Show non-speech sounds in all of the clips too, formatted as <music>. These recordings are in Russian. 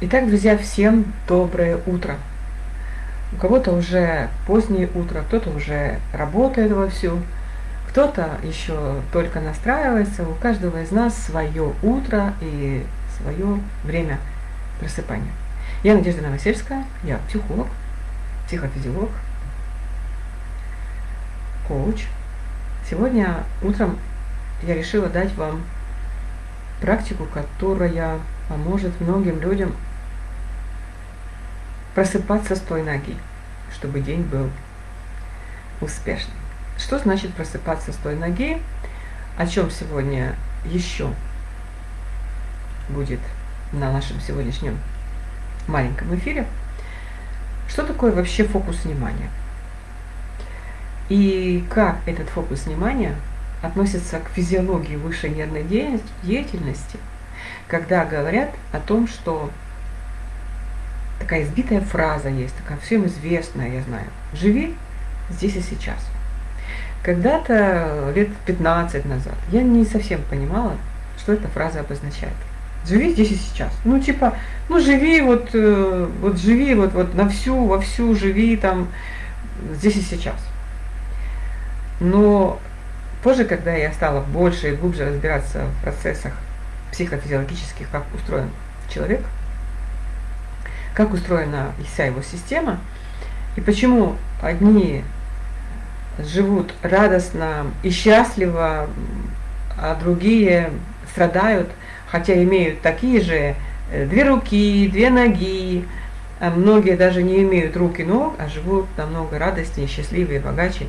Итак, друзья, всем доброе утро. У кого-то уже позднее утро, кто-то уже работает вовсю, кто-то еще только настраивается. У каждого из нас свое утро и свое время просыпания. Я Надежда Новосельская, я психолог, психофизиолог, коуч. Сегодня утром я решила дать вам практику, которая поможет многим людям просыпаться с той ноги, чтобы день был успешным. Что значит просыпаться с той ноги? О чем сегодня еще будет на нашем сегодняшнем маленьком эфире. Что такое вообще фокус внимания? И как этот фокус внимания относится к физиологии высшей нервной деятельности, когда говорят о том, что такая избитая фраза есть, такая всем известная, я знаю. Живи здесь и сейчас. Когда-то, лет 15 назад, я не совсем понимала, что эта фраза обозначает. Живи здесь и сейчас. Ну, типа, ну, живи вот, э, вот живи вот, вот на всю, во всю живи там здесь и сейчас. Но позже, когда я стала больше и глубже разбираться в процессах психофизиологических, как устроен человек – как устроена вся его система, и почему одни живут радостно и счастливо, а другие страдают, хотя имеют такие же э, две руки, две ноги, а многие даже не имеют рук и ног, а живут намного радостнее, счастливее, богаче,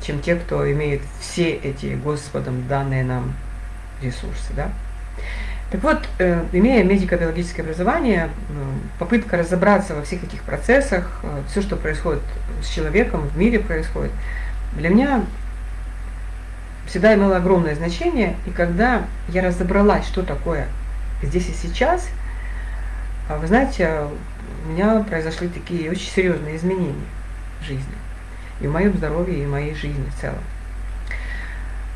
чем те, кто имеет все эти Господом данные нам ресурсы. Да? Так вот, э, имея медико-биологическое образование, попытка разобраться во всех этих процессах, э, все, что происходит с человеком, в мире происходит, для меня всегда имело огромное значение. И когда я разобралась, что такое здесь и сейчас, а вы знаете, у меня произошли такие очень серьезные изменения в жизни. И в моем здоровье, и в моей жизни в целом.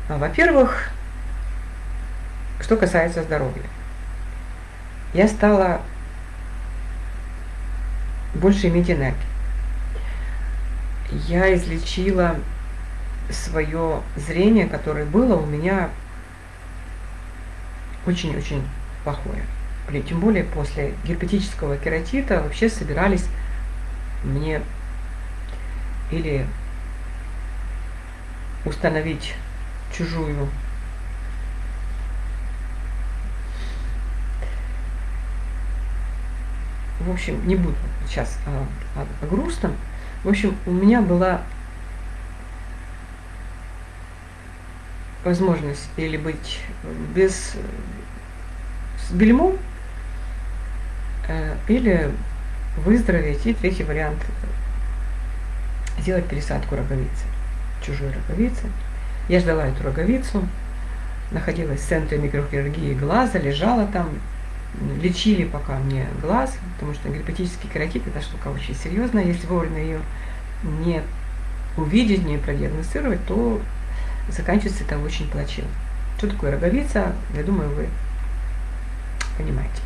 Во-первых, что касается здоровья. Я стала больше иметь энергии. Я излечила свое зрение, которое было у меня очень-очень плохое. Тем более после герпетического кератита вообще собирались мне или установить чужую в общем, не буду сейчас о, о, о грустном. В общем, у меня была возможность или быть без с бельмом, э, или выздороветь. И третий вариант – сделать пересадку роговицы, чужой роговицы. Я ждала эту роговицу, находилась в центре микрохирургии глаза, лежала там, лечили пока мне глаз, потому что герпетический кератит это штука очень серьезная. Если вовремя ее не увидеть, не продиагностировать, то заканчивается это очень плачевно. Что такое роговица, я думаю, вы понимаете.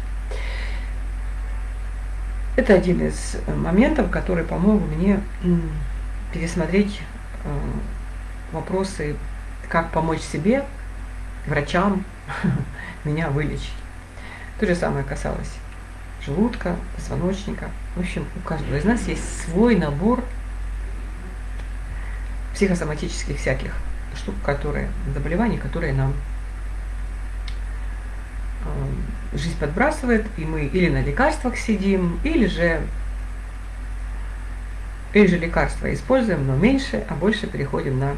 Это один из моментов, который помог мне пересмотреть э, вопросы, как помочь себе, врачам, <laughs> меня вылечить. То же самое касалось желудка, позвоночника. В общем, у каждого из нас есть свой набор психосоматических всяких штук, которые, заболеваний, которые нам э, жизнь подбрасывает, и мы или на лекарствах сидим, или же, или же лекарства используем, но меньше, а больше переходим на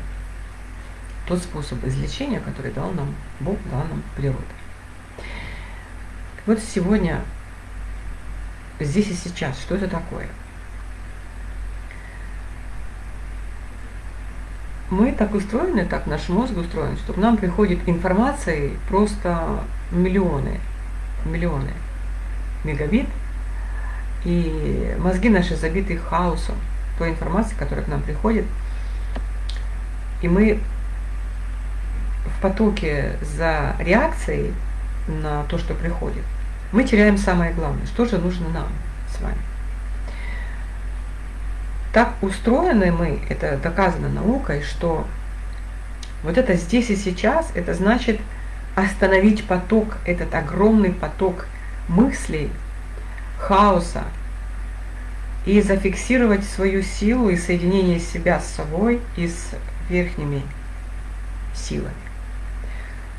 тот способ излечения, который дал нам Бог, дал нам природа. Вот сегодня, здесь и сейчас, что это такое? Мы так устроены, так наш мозг устроен, что к нам приходит информации просто миллионы, миллионы мегабит, и мозги наши забиты хаосом той информации, которая к нам приходит, и мы в потоке за реакцией на то, что приходит, мы теряем самое главное, что же нужно нам с вами. Так устроены мы, это доказано наукой, что вот это здесь и сейчас, это значит остановить поток, этот огромный поток мыслей, хаоса, и зафиксировать свою силу и соединение себя с собой и с верхними силами.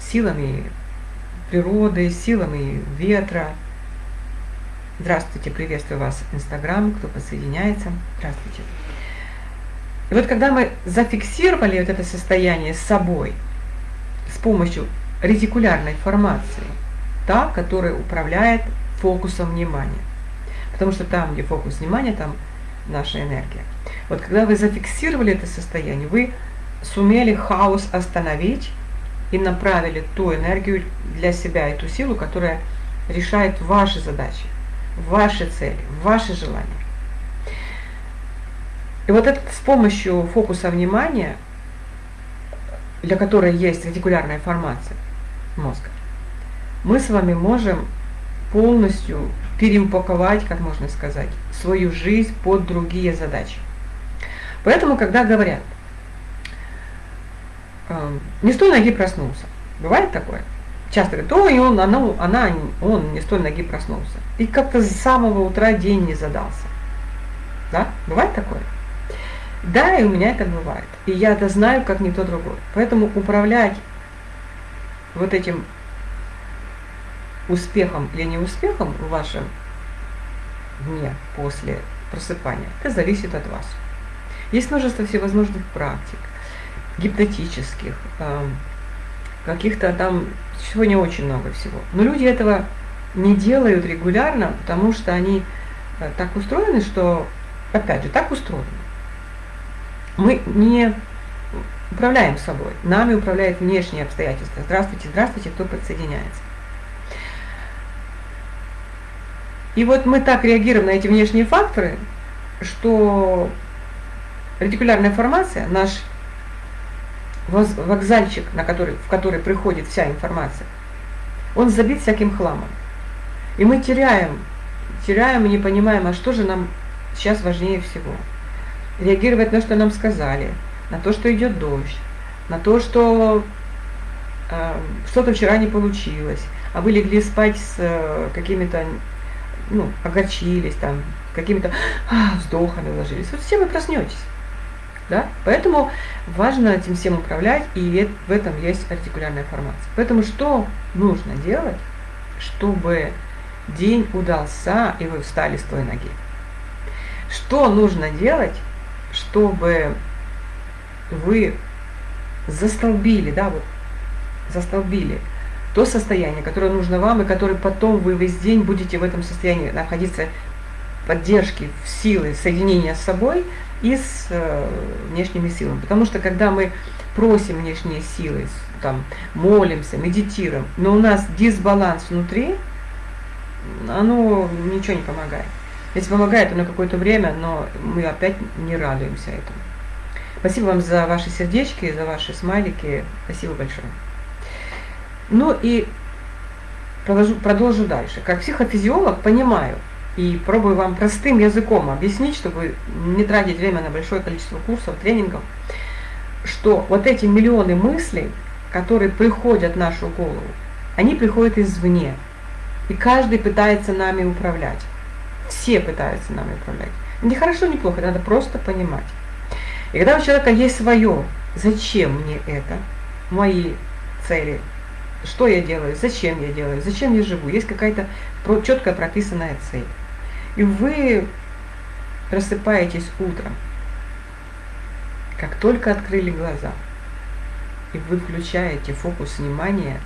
Силами природы, силами ветра. Здравствуйте, приветствую вас в Инстаграм, кто подсоединяется. Здравствуйте. И вот когда мы зафиксировали вот это состояние с собой с помощью ретикулярной формации, та, которая управляет фокусом внимания. Потому что там, где фокус внимания, там наша энергия. Вот когда вы зафиксировали это состояние, вы сумели хаос остановить и направили ту энергию для себя, эту силу, которая решает ваши задачи, ваши цели, ваши желания. И вот это с помощью фокуса внимания, для которой есть ретикулярная формация мозга, мы с вами можем полностью переупаковать, как можно сказать, свою жизнь под другие задачи. Поэтому, когда говорят, э, не с той ноги проснулся, бывает такое? Часто говорят, ой, он, она, она, он не с той ноги проснулся. И как-то с самого утра день не задался. Да? Бывает такое? Да, и у меня это бывает. И я это знаю, как никто другой. Поэтому управлять вот этим успехом или неуспехом в вашем дне после просыпания, это зависит от вас. Есть множество всевозможных практик, гипнотических, каких-то там, сегодня очень много всего. Но люди этого не делают регулярно, потому что они э, так устроены, что, опять же, так устроены. Мы не управляем собой, нами управляют внешние обстоятельства. Здравствуйте, здравствуйте, кто подсоединяется. И вот мы так реагируем на эти внешние факторы, что ретикулярная формация, наш вокзальчик, на который, в который приходит вся информация, он забит всяким хламом. И мы теряем, теряем и не понимаем, а что же нам сейчас важнее всего. Реагировать на что нам сказали, на то, что идет дождь, на то, что э, что-то вчера не получилось, а вы легли спать с э, какими-то ну, огорчились, там, какими-то а, вздохами ложились. Вот все вы проснетесь. Да? Поэтому важно этим всем управлять, и в этом есть артикулярная формация. Поэтому что нужно делать, чтобы день удался, и вы встали с той ноги? Что нужно делать, чтобы вы застолбили, да, вот, застолбили то состояние, которое нужно вам, и которое потом вы весь день будете в этом состоянии находиться поддержки, силы, соединения с собой и с э, внешними силами. Потому что когда мы просим внешние силы, там, молимся, медитируем, но у нас дисбаланс внутри, оно ничего не помогает. Если помогает, то на какое-то время, но мы опять не радуемся этому. Спасибо вам за ваши сердечки, за ваши смайлики. Спасибо большое. Ну и продолжу, продолжу дальше. Как психофизиолог понимаю и пробую вам простым языком объяснить, чтобы не тратить время на большое количество курсов, тренингов, что вот эти миллионы мыслей, которые приходят в нашу голову, они приходят извне. И каждый пытается нами управлять. Все пытаются нами управлять. Не хорошо, не плохо, надо просто понимать. И когда у человека есть свое, зачем мне это, мои цели, что я делаю, зачем я делаю, зачем я живу. Есть какая-то четко прописанная цель. И вы просыпаетесь утром, как только открыли глаза, и вы включаете фокус внимания,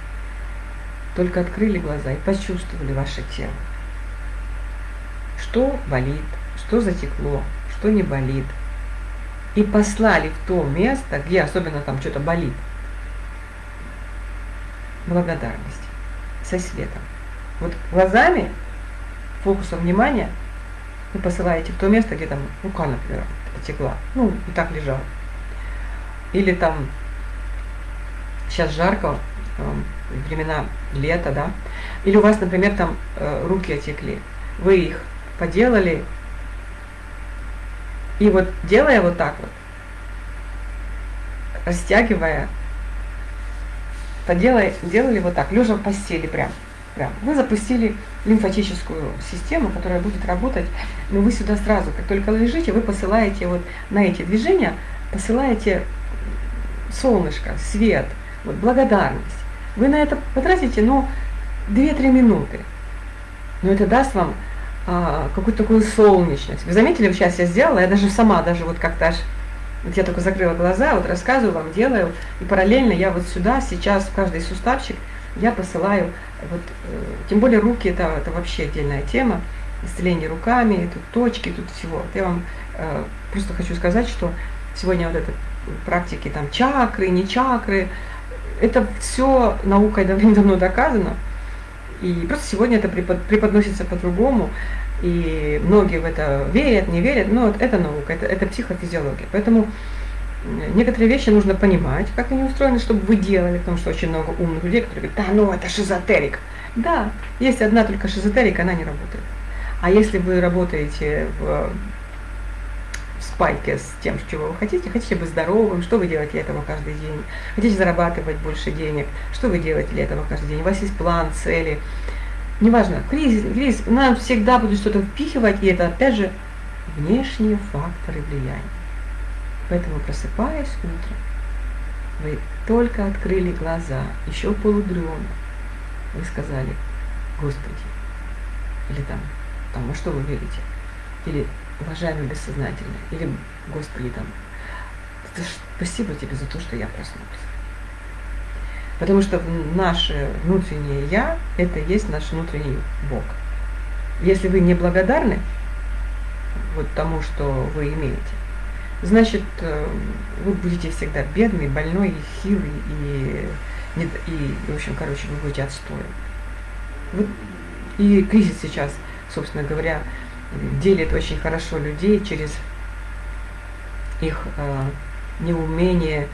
только открыли глаза и почувствовали ваше тело. Что болит, что затекло, что не болит. И послали в то место, где особенно там что-то болит, благодарность со светом. Вот глазами, фокусом внимания вы посылаете в то место, где там рука, например, потекла, ну, и так лежала. Или там сейчас жарко, времена лета, да, или у вас, например, там э, руки отекли, вы их поделали, и вот делая вот так вот, растягивая, поделай, делали вот так, лежа в постели прям, прям. Вы запустили лимфатическую систему, которая будет работать, но вы сюда сразу, как только лежите, вы посылаете вот на эти движения, посылаете солнышко, свет, вот благодарность. Вы на это потратите, ну, 2-3 минуты. Но это даст вам а, какую-то такую солнечность. Вы заметили, сейчас я сделала, я даже сама, даже вот как-то аж, вот я только закрыла глаза, вот рассказываю вам, делаю, и параллельно я вот сюда, сейчас в каждый суставчик я посылаю, вот, э, тем более руки, это, это вообще отдельная тема, исцеление руками, тут точки, тут всего. Вот я вам э, просто хочу сказать, что сегодня вот это практики там чакры, не чакры, это все наукой давным-давно <laughs> доказано. И просто сегодня это преподносится по-другому. И многие в это верят, не верят, но это наука, это, это психофизиология. Поэтому некоторые вещи нужно понимать, как они устроены, чтобы вы делали, потому что очень много умных людей, которые говорят, да, ну это шизотерик. Да, есть одна только шизотерика, она не работает. А если вы работаете в спайке с тем, чего вы хотите. Хотите быть здоровым, что вы делаете для этого каждый день. Хотите зарабатывать больше денег, что вы делаете для этого каждый день. У вас есть план, цели. Неважно, кризис, кризис, нам всегда будут что-то впихивать, и это опять же внешние факторы влияния. Поэтому просыпаясь утром, вы только открыли глаза, еще полудрема, вы сказали, Господи, или там, там, во что вы верите, или уважаемый бессознательный, или Господи там, спасибо тебе за то, что я проснулся. Потому что наше внутреннее Я – это есть наш внутренний Бог. Если вы не благодарны вот тому, что вы имеете, значит, э, вы будете всегда бедный, больной, хилый и, и, и в общем, короче, вы будете отстоем. Вот, и кризис сейчас, собственно говоря, делит очень хорошо людей через их э, неумение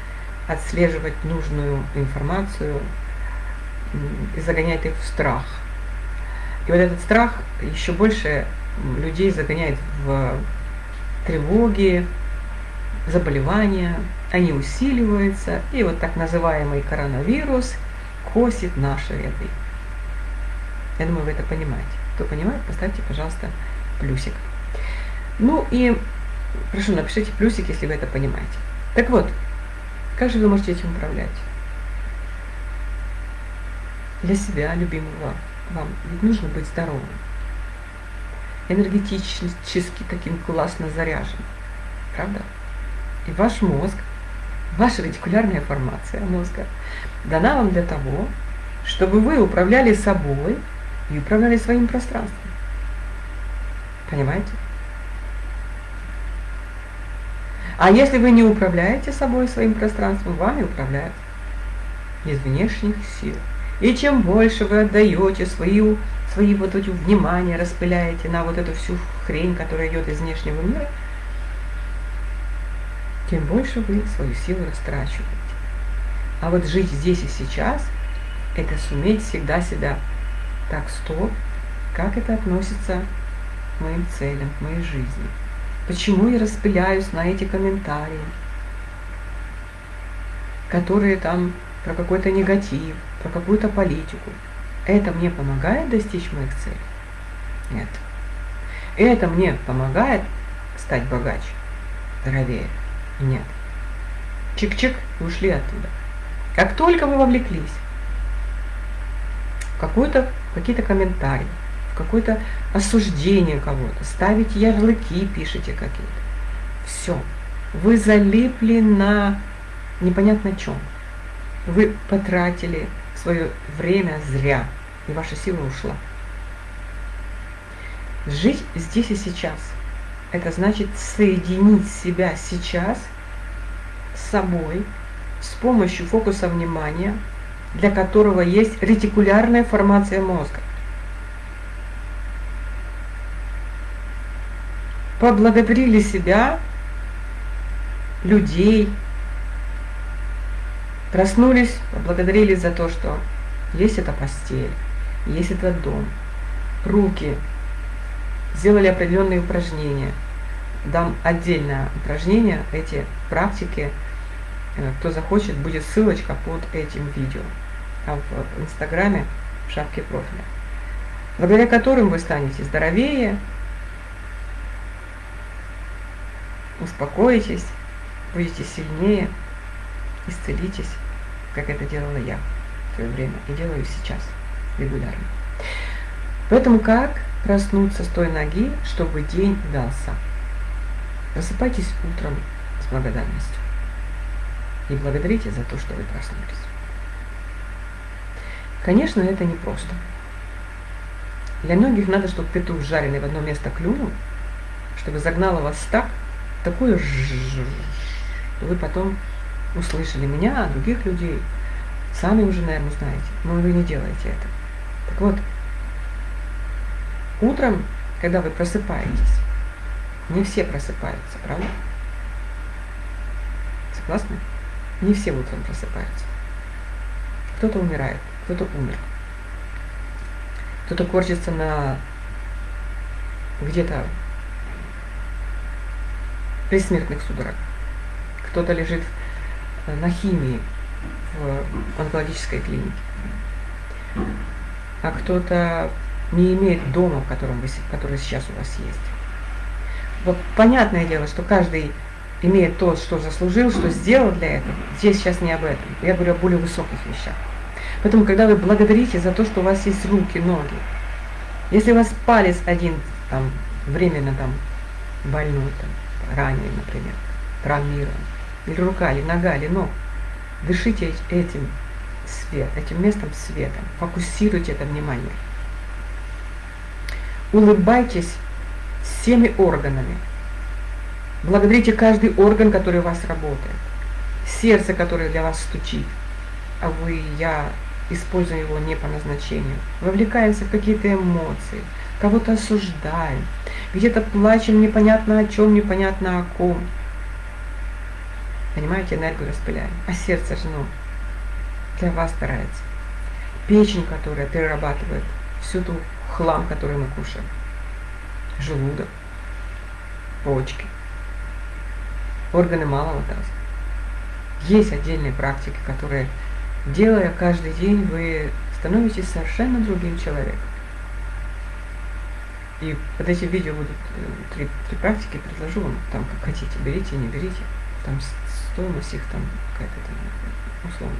отслеживать нужную информацию и загоняет их в страх. И вот этот страх еще больше людей загоняет в тревоги, заболевания, они усиливаются, и вот так называемый коронавирус косит наши ряды. Я думаю, вы это понимаете. Кто понимает, поставьте, пожалуйста, плюсик. Ну и прошу, напишите плюсик, если вы это понимаете. Так вот, как же вы можете этим управлять? Для себя, любимого вам, ведь нужно быть здоровым, энергетически таким классно заряженным, правда? И ваш мозг, ваша ретикулярная формация мозга дана вам для того, чтобы вы управляли собой и управляли своим пространством. Понимаете? А если вы не управляете собой, своим пространством, вами управляют из внешних сил. И чем больше вы отдаете свою, свои вот эти внимания, распыляете на вот эту всю хрень, которая идет из внешнего мира, тем больше вы свою силу растрачиваете. А вот жить здесь и сейчас, это суметь всегда себя так, стоп, как это относится моим целям, моей жизни. Почему я распыляюсь на эти комментарии, которые там про какой-то негатив, про какую-то политику. Это мне помогает достичь моих целей? Нет. Это мне помогает стать богаче, здоровее? Нет. Чик-чик, ушли оттуда. Как только вы вовлеклись в какие-то комментарии, в какое-то осуждение кого-то, ставить ярлыки, пишите какие-то. Все. Вы залипли на непонятно чем. Вы потратили свое время зря, и ваша сила ушла. Жить здесь и сейчас – это значит соединить себя сейчас с собой с помощью фокуса внимания, для которого есть ретикулярная формация мозга. поблагодарили себя, людей, Проснулись, поблагодарили за то, что есть эта постель, есть этот дом. Руки, сделали определенные упражнения. Дам отдельное упражнение, эти практики, э, кто захочет, будет ссылочка под этим видео, там в инстаграме, в шапке профиля, благодаря которым вы станете здоровее, успокоитесь, будете сильнее, исцелитесь, как это делала я в свое время и делаю сейчас регулярно. Поэтому как проснуться с той ноги, чтобы день удался? Просыпайтесь утром с благодарностью и благодарите за то, что вы проснулись. Конечно, это не просто. Для многих надо, чтобы петух жареный в одно место клюнул, чтобы загнало вас так, такое что вы потом услышали меня, других людей. Сами уже, наверное, знаете, но вы не делаете это. Так вот, утром, когда вы просыпаетесь, не все просыпаются, правда? Согласны? Не все утром просыпаются. Кто-то умирает, кто-то умер. Кто-то корчится на где-то предсмертных судорог. Кто-то лежит на химии в онкологической клинике. А кто-то не имеет дома, в котором вы, который сейчас у вас есть. Вот понятное дело, что каждый имеет то, что заслужил, что сделал для этого. Здесь сейчас не об этом. Я говорю о более высоких вещах. Поэтому, когда вы благодарите за то, что у вас есть руки, ноги, если у вас палец один там временно там больной, там, ранее, например, травмирован, или рука, или нога, или ног. Дышите этим свет, этим местом света, фокусируйте это внимание. Улыбайтесь всеми органами. Благодарите каждый орган, который у вас работает. Сердце, которое для вас стучит, а вы, я используем его не по назначению. Вовлекаемся в какие-то эмоции, кого-то осуждаем, где-то плачем непонятно о чем, непонятно о ком. Понимаете, энергию распыляем. А сердце же, ну, для вас старается. Печень, которая перерабатывает всю ту хлам, который мы кушаем. Желудок, почки, органы малого таза. Есть отдельные практики, которые, делая каждый день, вы становитесь совершенно другим человеком. И под эти видео будут э, три, три практики, предложу вам, там как хотите, берите, не берите. Там стоимость их там какая-то там условная.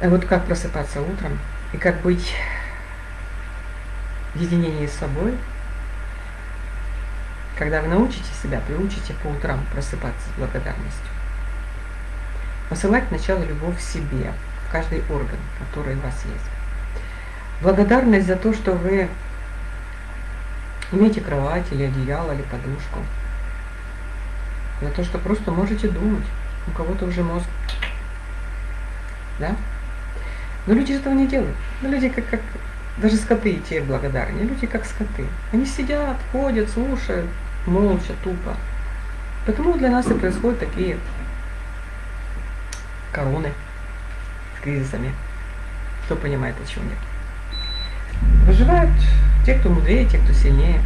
А вот как просыпаться утром и как быть в единении с собой, когда вы научите себя, приучите по утрам просыпаться с благодарностью. Посылать сначала любовь себе, в каждый орган, который у вас есть. Благодарность за то, что вы имеете кровать или одеяло, или подушку. За то, что просто можете думать. У кого-то уже мозг. Да? Но люди этого не делают. Но люди как, как даже скоты и те благодарны. Люди как скоты. Они сидят, ходят, слушают, молча, тупо. Поэтому для нас и происходят такие короны с кризисами. Кто понимает, о чем нет. Выживают те, кто мудрее, те, кто сильнее,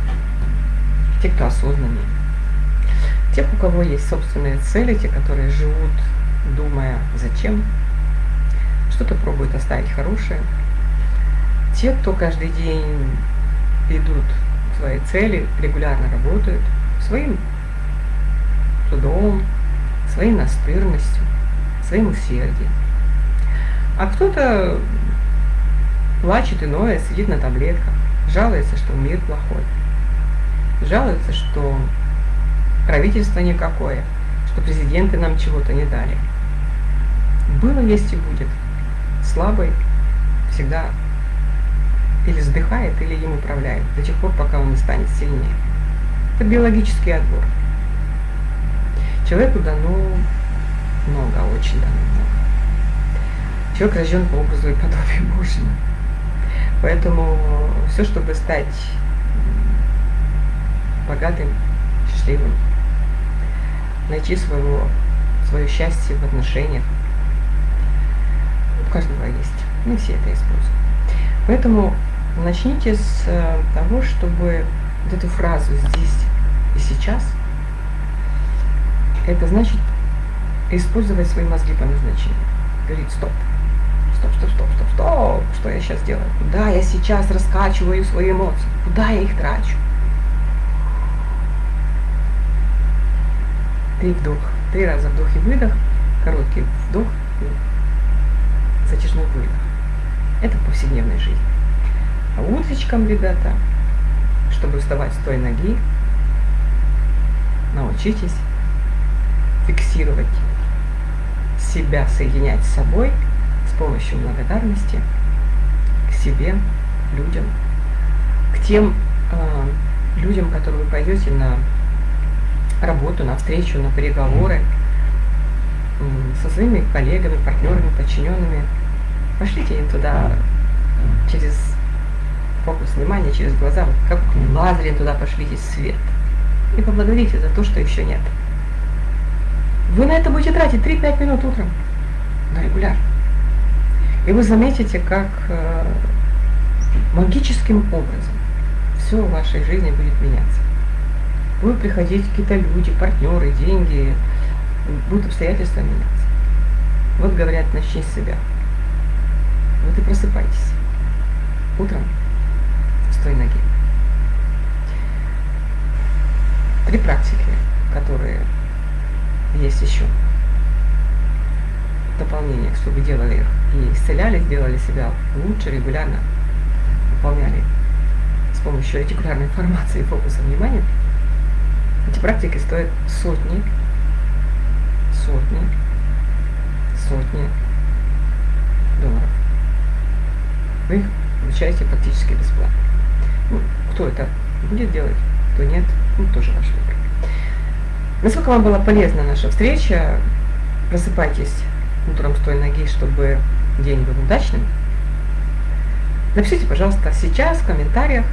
те, кто осознаннее. Те, у кого есть собственные цели, те, которые живут, думая, зачем, что-то пробуют оставить хорошее. Те, кто каждый день идут свои цели, регулярно работают своим трудом, своей настырностью, своим усердием. А кто-то плачет иное, сидит на таблетках, жалуется, что мир плохой, жалуется, что правительство никакое, что президенты нам чего-то не дали. Было, есть и будет. Слабый всегда или сдыхает, или им управляют, до тех пор, пока он не станет сильнее. Это биологический отбор. Человеку дано много, очень дано много. Человек рожден по образу и подобию Божьему. Поэтому все, чтобы стать богатым, счастливым, найти своего свое счастье в отношениях. У каждого есть. Не все это используют. Поэтому начните с э, того, чтобы вот эту фразу «здесь и сейчас» это значит использовать свои мозги по назначению. Говорить «стоп, стоп, стоп, стоп, стоп, стоп, что я сейчас делаю? Куда я сейчас раскачиваю свои эмоции? Куда я их трачу?» Три вдох, три раза вдох и выдох, короткий вдох и затяжной выдох. Это в повседневной жизни. А утречком, ребята, чтобы вставать с той ноги, научитесь фиксировать себя, соединять с собой с помощью благодарности к себе, людям, к тем э, людям, которые вы пойдете на работу, на встречу, на переговоры со своими коллегами, партнерами, подчиненными. Пошлите им туда через фокус внимания, через глаза, вот как лазерем туда пошлите свет. И поблагодарите за то, что еще нет. Вы на это будете тратить 3-5 минут утром, но регулярно. И вы заметите, как э, магическим образом все в вашей жизни будет меняться будут приходить какие-то люди, партнеры, деньги, будут обстоятельства меняться. Вот говорят, начни с себя. Вот и просыпайтесь утром с той ноги. Три практики, которые есть еще. Дополнение, чтобы делали их и исцеляли, сделали себя лучше, регулярно выполняли с помощью ретикулярной информации и фокуса внимания. Эти практики стоят сотни, сотни, сотни долларов. Вы их получаете практически бесплатно. Кто это будет делать, кто нет, ну, тоже ваш выбор. Насколько вам была полезна наша встреча, просыпайтесь утром с той ноги, чтобы день был удачным. Напишите, пожалуйста, сейчас в комментариях,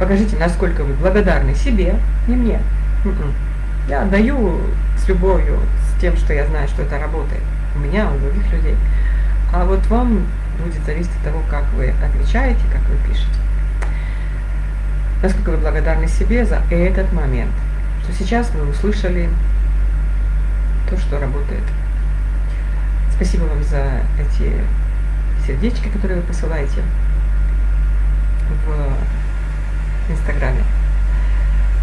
покажите, насколько вы благодарны себе, не мне, М-м. Я отдаю с любовью, с тем, что я знаю, что это работает. У меня, у других людей. А вот вам будет зависеть от того, как вы отвечаете, как вы пишете. Насколько вы благодарны себе за этот момент. Что сейчас вы услышали то, что работает. Спасибо вам за эти сердечки, которые вы посылаете в Инстаграме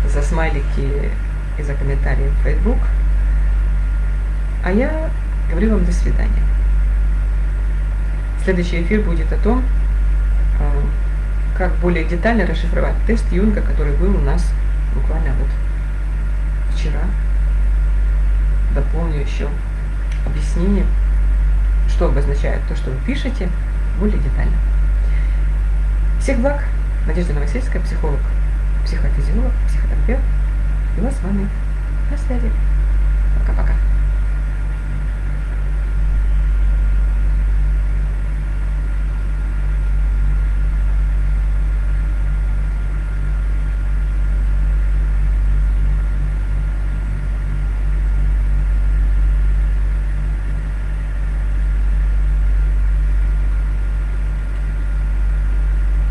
за смайлики и за комментарии в Facebook. А я говорю вам до свидания. Следующий эфир будет о том, а, как более детально расшифровать тест Юнга, который был у нас буквально вот вчера. Дополню еще объяснение, что обозначает то, что вы пишете, более детально. Всех благ! Надежда Новосельская, психолог психофизиолог, психотерапевт. Вот с вами на связи.